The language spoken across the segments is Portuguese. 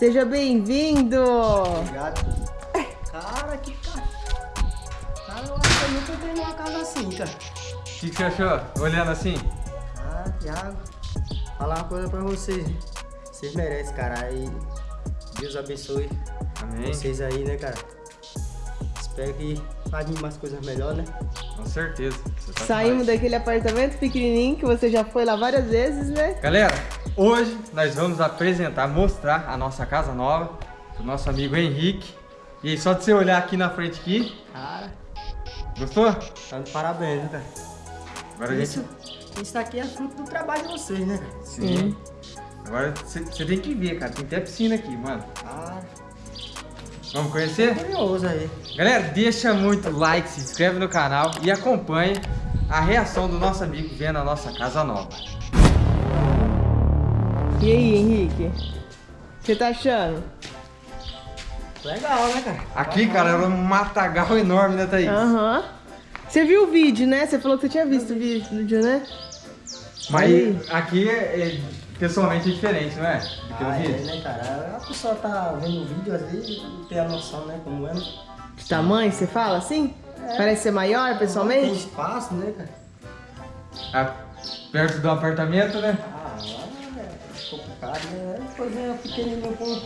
Seja bem-vindo! Obrigado. Cara, que cara. Cara, eu acho que eu nunca entrei numa casa assim, cara. O que, que você achou? Olhando assim? Ah, Thiago, falar uma coisa pra vocês. Vocês merecem, cara. Aí Deus abençoe Amém. vocês aí, né, cara? Espero que façam mais coisas melhores, né? Com certeza. Você tá Saímos demais. daquele apartamento pequenininho que você já foi lá várias vezes, né? Galera, hoje nós vamos apresentar, mostrar a nossa casa nova pro nosso amigo Henrique. E aí, só de você olhar aqui na frente aqui, Cara, gostou? tá de parabéns, né, cara? Agora a Isso, gente... isso aqui é fruto do trabalho de vocês, né, cara? Sim. Agora você tem que ver, cara. Tem até piscina aqui, mano. Ah, Vamos conhecer? curioso aí. Galera, deixa muito like, se inscreve no canal e acompanhe a reação do nosso amigo vendo a nossa casa nova. E aí, Henrique? O que você tá achando? Legal, né, cara? Aqui, cara, era um matagal enorme, né, Thaís? Aham. Você viu o vídeo, né? Você falou que você tinha visto o vídeo, né? Mas aqui, é, é- pessoalmente, é diferente, não é? Do que Ah, é, vi. né, cara? A pessoa tá vendo o vídeo às vezes e tem a noção, né, como é. De tamanho, você fala assim? Parece ser maior Tem pessoalmente? espaço, né, cara? Ah, perto do apartamento, né? Ah, é complicado, né? É coisinha pequenininha com...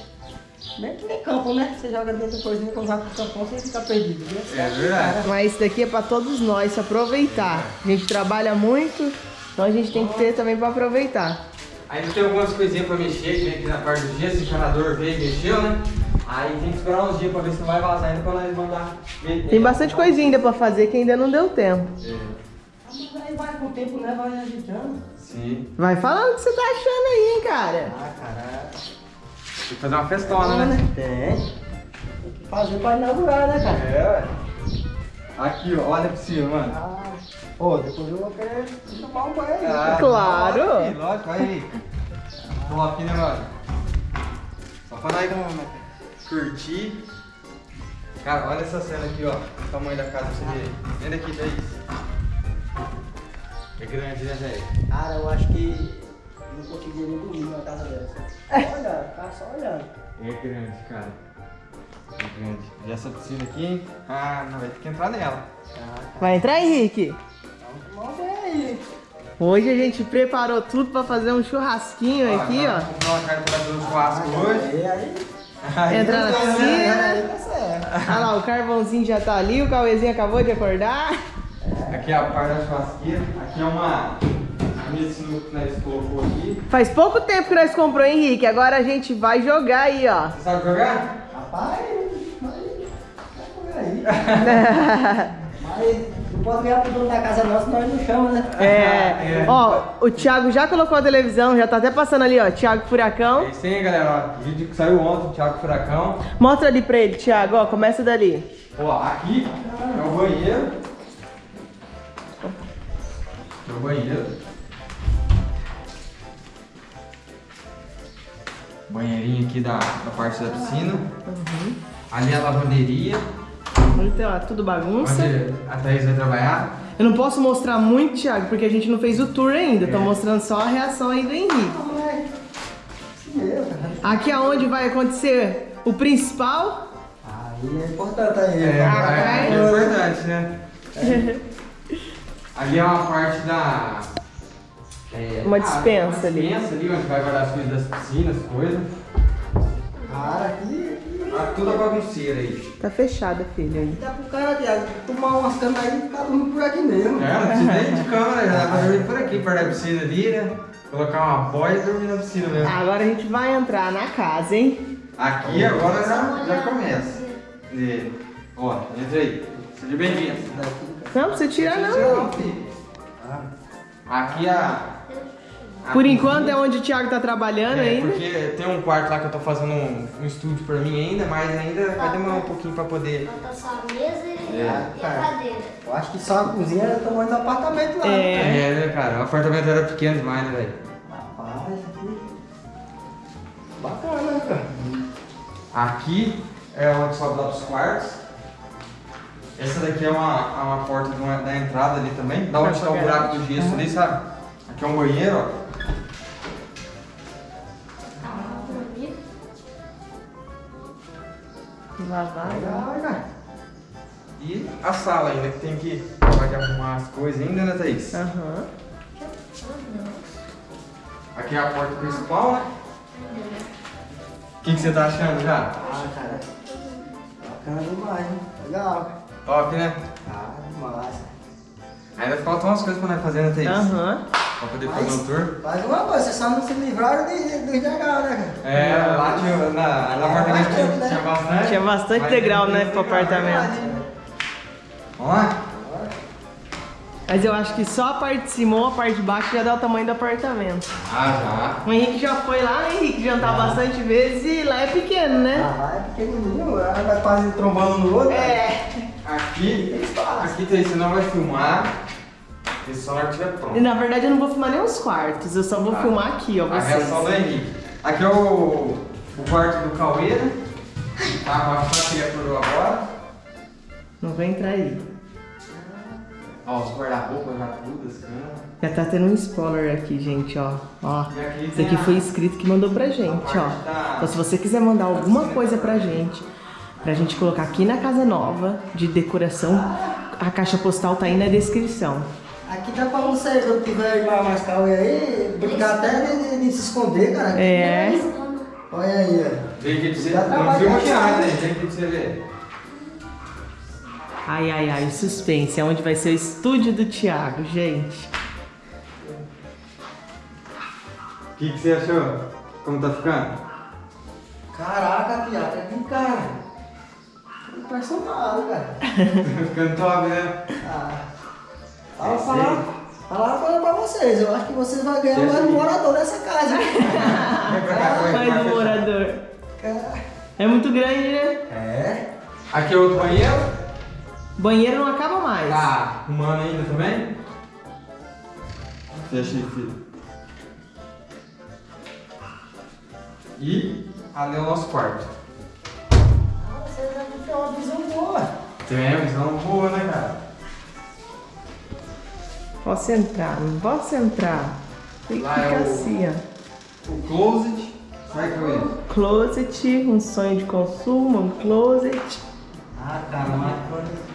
Bem que nem campo, né? Você joga dentro de coisinha, quando vai pro campão, você fica perdido. né? É verdade. Mas isso daqui é pra todos nós, se aproveitar. A gente trabalha muito, então a gente tem que ter também pra aproveitar. Ainda tem algumas coisinhas pra mexer, que vem aqui na parte do gesso, o encanador veio e mexeu, né? Aí tem que esperar uns dias pra ver se não vai vazar ainda pra nós mandar. Tem bastante coisinha ainda pra fazer que ainda não deu tempo. É, Mas Aí vai com o tempo, né? Vai agitando. Sim. Vai falando o que você tá achando aí, hein, cara. Ah, cara. Tem que fazer uma festona, né? Tem. Tem que fazer pra inaugurar, né, cara? É, ué. Aqui, ó, olha pra cima, mano. Ah, pô, depois eu vou querer tomar um banho aí. Ah, Claro. Lógico, lógico, olha aí. Top, né, mano? Só pra nós curtir. Cara, olha essa cena aqui, ó. O tamanho da casa pra você ver. Vem daqui, Thaís. É grande, né, velho? Cara, eu acho que não conseguiria nem dormir numa casa dessa. Só olhando, cara, só olhando. É grande, cara. É grande. E essa piscina aqui, hein? Ah, não vai ter que entrar nela. Ah, Vai entrar, Henrique? vamos tomar um banho aí. Hoje a gente preparou tudo pra fazer um churrasquinho aqui, Agora ó. Vamos comprar uma carne pra fazer um churrasco hoje. E aí, Aí, Entrar na aí, piscina. tá certo. Olha lá, o carvãozinho já tá ali, o Cauêzinho acabou de acordar. Aqui é a parte da churrasqueira. Aqui é uma mesa de sinuca que nós colocou aqui. Faz pouco tempo que nós comprou, Henrique. Agora a gente vai jogar aí, ó. Você sabe jogar? Rapaz, vai, vai comer aí. Mas não pode ganhar pro dono da casa nossa, nós não chamamos, né? É, É. ó, o Thiago já colocou a televisão, já tá até passando ali, ó, Thiago É Furacão. isso aí, galera. Ó, vídeo que saiu ontem, Thiago Furacão. Mostra ali pra ele, Thiago, ó, começa dali. Ó, aqui é o banheiro. É o banheiro. Banheirinho aqui da, da parte da piscina. Ali é a lavanderia. Então, ó, tudo bagunça. Onde a Thaís vai trabalhar. Eu não posso mostrar muito, Thiago, porque a gente não fez o tour ainda. Tô É. mostrando só a reação aí do Henrique. Cara. Aqui é onde vai acontecer o principal. Aí é importante aí. É, é, é importante, né? Ali é uma parte da. é, Uma ah, dispensa uma ali. dispensa ali, onde vai guardar as coisas das piscinas, coisas. Cara, aqui, Ah, toda bagunceira aí. Tá fechada, filho. dá pro cara, Thiago, tomar umas canas aí e ficar dormindo por aqui mesmo. É, não precisa nem de câmera, já pra dormir por aqui, perto da piscina ali, né? Colocar uma boia e dormir na piscina mesmo. Agora a gente vai entrar na casa, hein? Aqui agora já, já começa. E, ó, entra aí. Seja bem-vindo. Não precisa tirar, não. Aqui a. a Por cozinha. enquanto é onde o Thiago tá trabalhando É, ainda. porque tem um quarto lá que eu tô fazendo um, um estúdio pra mim ainda, mas ainda vai demorar um pouquinho pra poder. Falta só a mesa e, É. e a cadeira. Eu acho que só a cozinha é do tamanho do apartamento lá. É. É, né, cara? O apartamento era pequeno demais, né, velho? Rapaz, aqui. Bacana, né, cara? Aqui é onde sobe lá pros quartos. Essa daqui é uma, é uma porta de uma- da entrada ali também. Da onde tá o buraco do gesso ali, sabe? Aqui é um banheiro, ó. Legal, cara. E a sala ainda, que tem que acabar de arrumar as coisas ainda, né, Thaís? Aham. Aqui é a porta principal, né? O que, que você tá achando já? Ah, cara. Bacana demais, hein? Legal. Top, né? Ah, massa. Ainda faltam umas coisas pra nós fazer, né, Thaís? Aham. Pra poder fazer um tour. Faz uma coisa, vocês só não se livraram dos degraus, né, cara? É, lá tinha, na, no apartamento tinha, bastante, né? tinha bastante. Tinha bastante mas degrau, né, pro apartamento. Vamos lá? Mas eu acho que só a parte de cima ou a parte de baixo já dá o tamanho do apartamento. Ah, O Henrique já foi lá, né, Henrique? Jantar bastante vezes e lá é pequeno, né? Ah, lá é pequenininho, lá vai quase trombando no outro. É. já. Aqui, aqui Thaís, você não vai filmar. E só que estiver E pronto. na verdade eu não vou filmar nem os quartos, eu só vou Tá. filmar aqui, ó, A reação do vocês. Henrique. Aqui é o, o quarto do Cauê, né? Tá, a que ele acordou agora. Não vai entrar aí. Ó, os guarda-roupa já tudo, as camas. Já tá tendo um spoiler aqui, gente, ó. Ó. Aqui Isso tem aqui a- foi inscrito que mandou pra gente, ó. Então se você quiser mandar alguma coisa pra gente, pra gente colocar aqui na casa nova, de decoração, a caixa postal tá aí na descrição. Aqui dá pra você, quando tiver mais, mais calma aí, brincar até de, de- de se esconder, cara. É. Olha aí, ó. Pra você. Dá Não caralho. nada, pra você ver. Ai, ai, ai, suspense. É onde vai ser o estúdio do Thiago, gente. O que, que você achou? Como tá ficando? Caraca, piada, aqui, cara. Cara. Tá ficando top, né? Ah. É Fala, isso falar, falar uma coisa pra vocês. Eu acho que vocês vão ganhar Esse mais aqui. morador dessa casa. Mais um morador. Cara. É muito grande, né? É. Aqui é outro banheiro. Banheiro não acaba mais. Tá arrumando ainda também? Fecha aí, filho. E ali é o nosso quarto. Ah, devem ter uma visão boa. Tem uma visão boa, né, cara? Posso entrar, não posso entrar. Tem que é ficar o- assim, ó. O closet. Vai com ele. Closet, um sonho de consumo, um closet. Ah, cara, mas quando...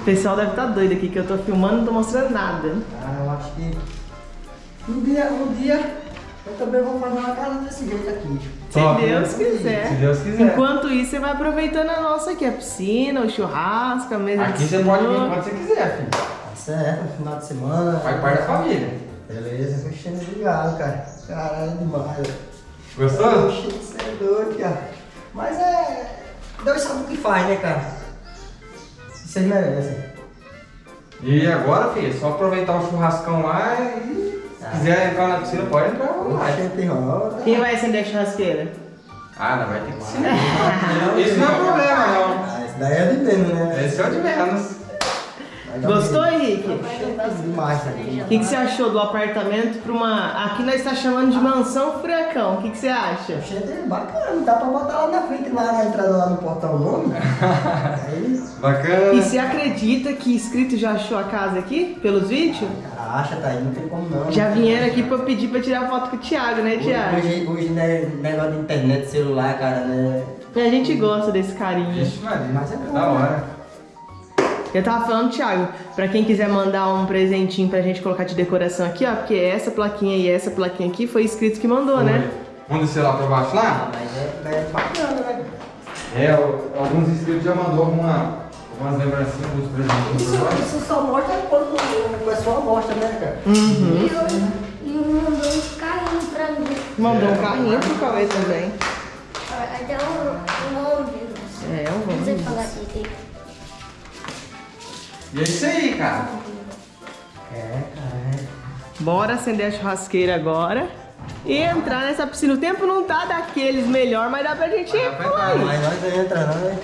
O pessoal deve estar doido aqui que eu tô filmando e não tô mostrando nada. Cara, eu acho que um dia, um dia eu também vou fazer uma casa desse jeito aqui. Se Deus né? quiser. Se Deus quiser. Enquanto isso, você vai aproveitando a nossa aqui, a piscina, o churrasco, a mesa Aqui de você pode vir quando você quiser, filho. Tá certo, no final de semana. Faz parte da família. Beleza, mexendo ligado, cara. Caralho, é demais. velho. Gostou? Você é doido, cara. Mas é. Deus sabe o que faz, né, cara? Vocês merecem. E agora, filho, é só aproveitar o churrascão lá e se quiser entrar na piscina, pode entrar roda. Quem vai acender a churrasqueira? Ah, não vai ter que ser. Isso não é problema, não. Ah, isso daí é de menos, né? Esse é o de menos. Gostou. Henrique? O que, que você achou do apartamento para uma. Aqui nós está chamando de mansão furacão. O que, que você acha? É bacana, dá pra botar lá na frente, lá na entrada lá no portão o nome. Aí, Bacana. E você acredita que inscrito já achou a casa aqui, pelos vídeos? acha, tá aí, não tem como não. Já vieram aqui pra pedir pra tirar foto com o Thiago, né, Thiago? Hoje, hoje né, negócio de internet, celular, cara, né? E a gente gosta desse carinho. Vixe, Mas é é bom, da hora. Eu tava falando, Thiago, pra quem quiser mandar um presentinho pra gente colocar de decoração aqui, ó, porque essa plaquinha e essa plaquinha aqui foi inscrito que mandou, né? Vamos descer lá pra baixo Ah, lá? mas é, é bacana, né? É, alguns inscritos já mandou alguma, algumas lembrancinhas dos presentes Isso, isso só mostra quando o pessoal mostra, né, cara? Uhum. E eu- E mandou um carrinho pra mim. Mandou um carrinho pro Cauê também. Até um, um ônibus. É, um Não sei ônibus. falar direito. E é isso aí, cara. É, cara, Bora acender a churrasqueira agora e entrar nessa piscina. O tempo não tá daqueles melhor, mas dá pra gente ir Dá pra entrar, aí. Mas nós entramos, né?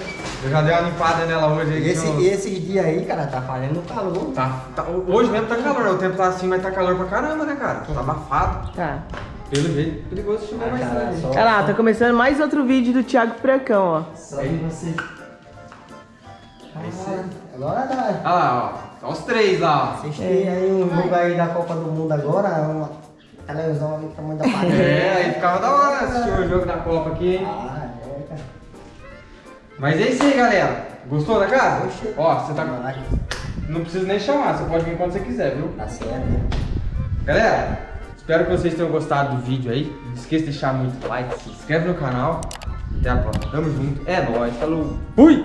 Eu já dei uma limpada nela hoje aqui. Esse, no- esses dias aí, cara, tá fazendo calor. Tá, tá- hoje mesmo tá calor, o tempo tá assim, mas tá calor pra caramba, né, cara? Tá abafado. Tá. Pelo jeito, perigoso chamar mais cara, tarde. só, Olha lá, tá começando mais outro vídeo do Thiago Furacão, ó. só de você. Isso aí. Agora tá. Olha lá, ó. Tá os três lá, Vocês têm aí um jogo aí da Copa do Mundo agora, uma televisão ali do tamanho da parede. É, aí ficava da hora assistir o jogo da Copa aqui, hein? Ah, é, cara. Mas é isso aí, galera. Gostou da casa? Oxe. Ó, você tá. Não precisa nem chamar, você pode vir quando você quiser, viu? Tá certo, né? Galera, espero que vocês tenham gostado do vídeo aí. Não esqueça de deixar muito like, se inscreve no canal. Até a próxima. Tamo junto. É nóis. Falou. Fui!